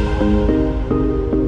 うん。